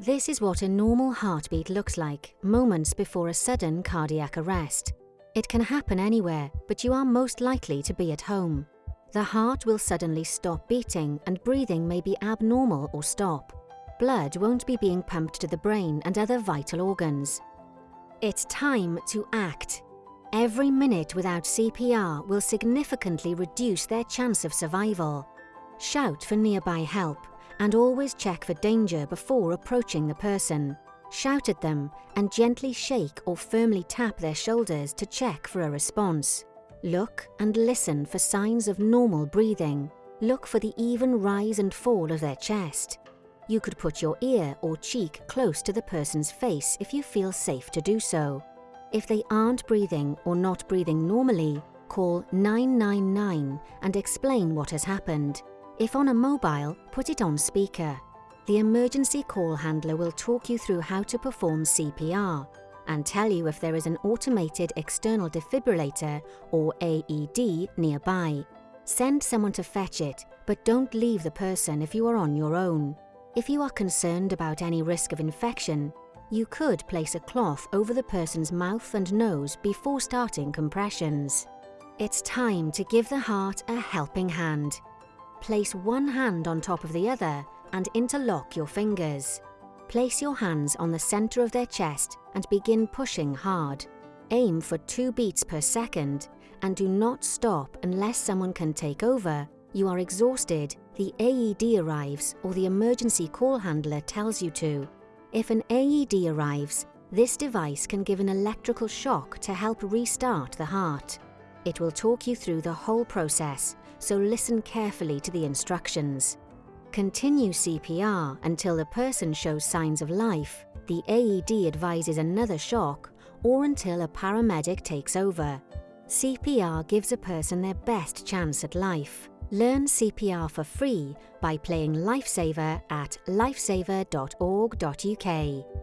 This is what a normal heartbeat looks like moments before a sudden cardiac arrest. It can happen anywhere, but you are most likely to be at home. The heart will suddenly stop beating and breathing may be abnormal or stop. Blood won't be being pumped to the brain and other vital organs. It's time to act. Every minute without CPR will significantly reduce their chance of survival. Shout for nearby help and always check for danger before approaching the person. Shout at them and gently shake or firmly tap their shoulders to check for a response. Look and listen for signs of normal breathing. Look for the even rise and fall of their chest. You could put your ear or cheek close to the person's face if you feel safe to do so. If they aren't breathing or not breathing normally, call 999 and explain what has happened. If on a mobile, put it on speaker. The emergency call handler will talk you through how to perform CPR and tell you if there is an automated external defibrillator or AED nearby. Send someone to fetch it, but don't leave the person if you are on your own. If you are concerned about any risk of infection, you could place a cloth over the person's mouth and nose before starting compressions. It's time to give the heart a helping hand. Place one hand on top of the other and interlock your fingers. Place your hands on the center of their chest and begin pushing hard. Aim for two beats per second and do not stop unless someone can take over, you are exhausted, the AED arrives or the emergency call handler tells you to. If an AED arrives, this device can give an electrical shock to help restart the heart. It will talk you through the whole process so listen carefully to the instructions. Continue CPR until the person shows signs of life, the AED advises another shock, or until a paramedic takes over. CPR gives a person their best chance at life. Learn CPR for free by playing Lifesaver at lifesaver.org.uk.